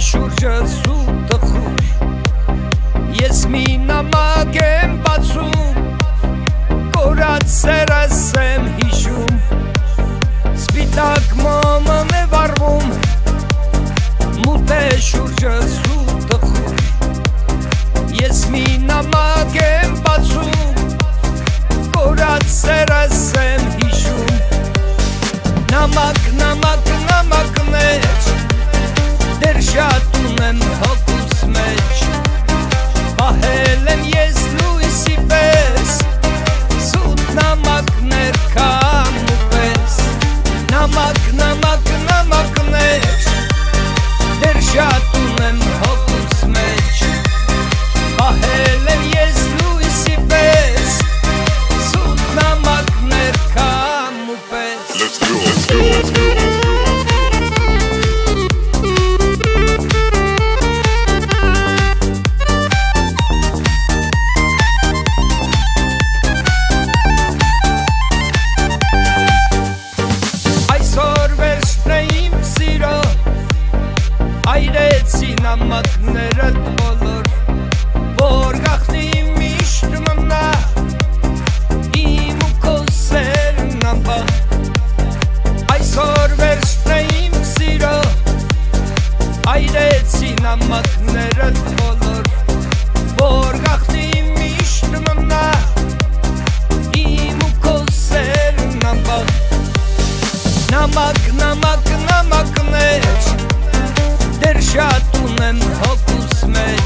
շուրջը սուտը խուր Ես մի նամակ եմ բացում Կորած սերս եմ հիշում Սպիտակ մաման է վարվում Մութ է շուրջը սուտը խուր Ես մի նամակ եմ բացում Կորած սերս եմ հիշում նամակ, Այրեցի նամակները բոլոր Որ գախնի Նամակ, նամակ, նամակներ Դեր շատ ունեմ հոգուս մեջ